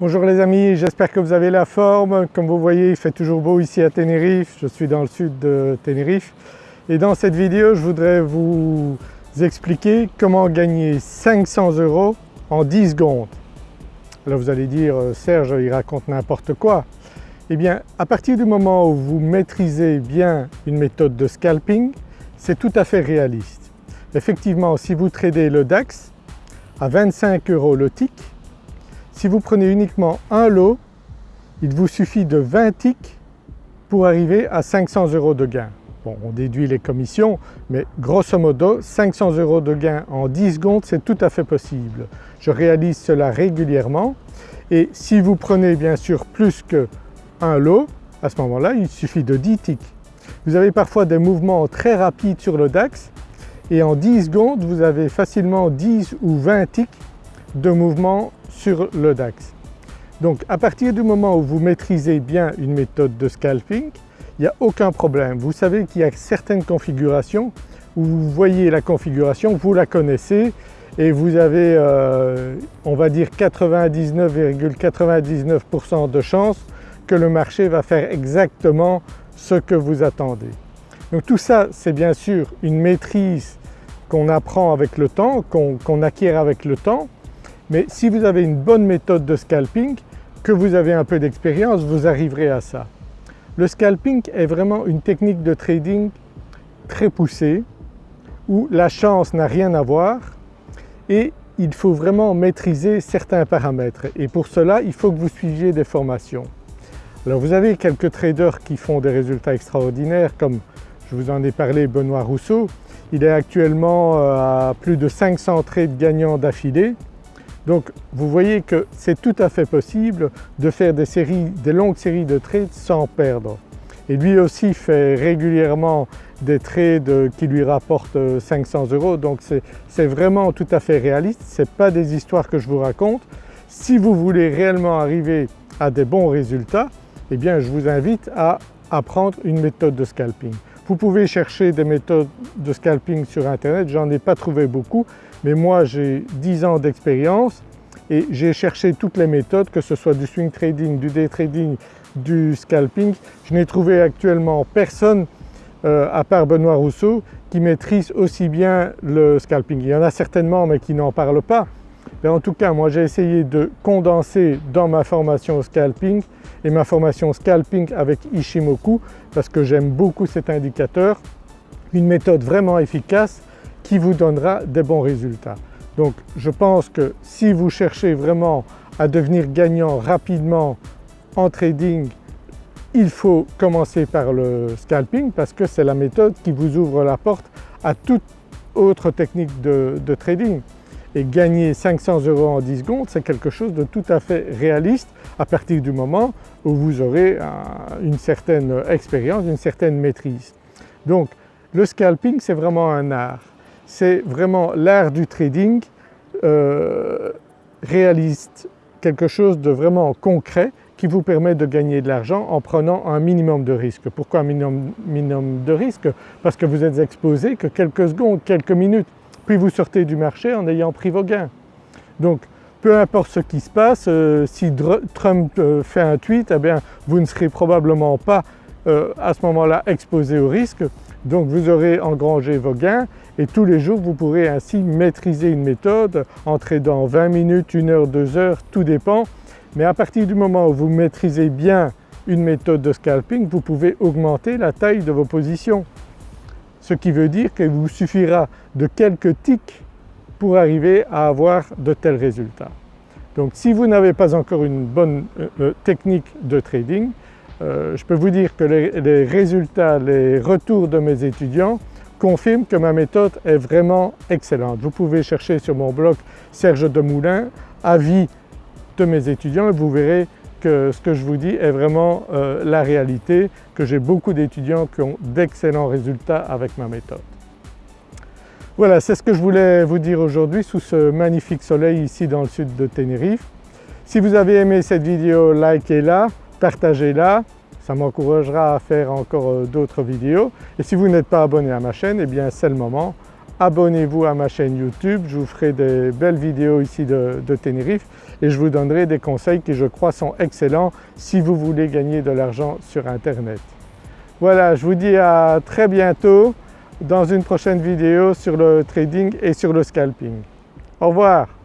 Bonjour les amis, j'espère que vous avez la forme. Comme vous voyez il fait toujours beau ici à Tenerife, je suis dans le sud de Tenerife et dans cette vidéo je voudrais vous expliquer comment gagner 500 euros en 10 secondes. Alors vous allez dire euh, Serge il raconte n'importe quoi. Eh bien à partir du moment où vous maîtrisez bien une méthode de scalping c'est tout à fait réaliste. Effectivement si vous tradez le DAX à 25 euros le tick si vous prenez uniquement un lot, il vous suffit de 20 ticks pour arriver à 500 euros de gain. Bon, on déduit les commissions, mais grosso modo 500 euros de gain en 10 secondes c'est tout à fait possible. Je réalise cela régulièrement et si vous prenez bien sûr plus qu'un lot, à ce moment-là il suffit de 10 ticks. Vous avez parfois des mouvements très rapides sur le DAX et en 10 secondes vous avez facilement 10 ou 20 ticks de mouvement sur le DAX. Donc à partir du moment où vous maîtrisez bien une méthode de scalping, il n'y a aucun problème. Vous savez qu'il y a certaines configurations où vous voyez la configuration, vous la connaissez et vous avez euh, on va dire 99,99% de chances que le marché va faire exactement ce que vous attendez. Donc tout ça c'est bien sûr une maîtrise qu'on apprend avec le temps, qu'on acquiert avec le temps mais si vous avez une bonne méthode de scalping, que vous avez un peu d'expérience, vous arriverez à ça. Le scalping est vraiment une technique de trading très poussée où la chance n'a rien à voir et il faut vraiment maîtriser certains paramètres et pour cela il faut que vous suiviez des formations. Alors vous avez quelques traders qui font des résultats extraordinaires comme je vous en ai parlé Benoît Rousseau, il est actuellement euh, à plus de 500 trades gagnants d'affilée donc vous voyez que c'est tout à fait possible de faire des séries, des longues séries de trades sans perdre. Et lui aussi fait régulièrement des trades qui lui rapportent 500 euros donc c'est vraiment tout à fait réaliste, ce n'est pas des histoires que je vous raconte. Si vous voulez réellement arriver à des bons résultats, eh bien je vous invite à apprendre une méthode de scalping. Vous pouvez chercher des méthodes de scalping sur internet, j'en ai pas trouvé beaucoup mais moi j'ai 10 ans d'expérience et j'ai cherché toutes les méthodes que ce soit du swing trading, du day trading, du scalping. Je n'ai trouvé actuellement personne euh, à part Benoît Rousseau qui maîtrise aussi bien le scalping. Il y en a certainement mais qui n'en parlent pas. En tout cas moi j'ai essayé de condenser dans ma formation scalping et ma formation scalping avec Ishimoku parce que j'aime beaucoup cet indicateur, une méthode vraiment efficace qui vous donnera des bons résultats. Donc je pense que si vous cherchez vraiment à devenir gagnant rapidement en trading, il faut commencer par le scalping parce que c'est la méthode qui vous ouvre la porte à toute autre technique de, trading. Et gagner 500 euros en 10 secondes c'est quelque chose de tout à fait réaliste à partir du moment où vous aurez une certaine expérience, une certaine maîtrise. Donc le scalping c'est vraiment un art c'est vraiment l'art du trading euh, réaliste, quelque chose de vraiment concret qui vous permet de gagner de l'argent en prenant un minimum de risque. Pourquoi un minimum, de risque Parce que vous êtes exposé que quelques secondes, quelques minutes, vous sortez du marché en ayant pris vos gains. Donc peu importe ce qui se passe, euh, si Trump euh, fait un tweet, eh bien, vous ne serez probablement pas à ce moment-là exposé au risque donc vous aurez engrangé vos gains et tous les jours vous pourrez ainsi maîtriser une méthode, entrer dans 20 minutes, 1 heure, 2 heures, tout dépend. Mais à partir du moment où vous maîtrisez bien une méthode de scalping, vous pouvez augmenter la taille de vos positions. Ce qui veut dire qu'il vous suffira de quelques ticks pour arriver à avoir de tels résultats. Donc si vous n'avez pas encore une bonne euh, euh, technique de trading, euh, je peux vous dire que les, résultats, les retours de mes étudiants confirment que ma méthode est vraiment excellente. Vous pouvez chercher sur mon blog Serge Demoulin, avis de mes étudiants et vous verrez que ce que je vous dis est vraiment euh, la réalité, que j'ai beaucoup d'étudiants qui ont d'excellents résultats avec ma méthode. Voilà, c'est ce que je voulais vous dire aujourd'hui sous ce magnifique soleil ici dans le sud de Tenerife. Si vous avez aimé cette vidéo, likez-la, partagez-la, ça m'encouragera à faire encore euh, d'autres vidéos. Et si vous n'êtes pas abonné à ma chaîne, eh bien c'est le moment, abonnez-vous à ma chaîne YouTube, je vous ferai des belles vidéos ici de, Tenerife et je vous donnerai des conseils qui je crois sont excellents si vous voulez gagner de l'argent sur internet. Voilà, je vous dis à très bientôt dans une prochaine vidéo sur le trading et sur le scalping. Au revoir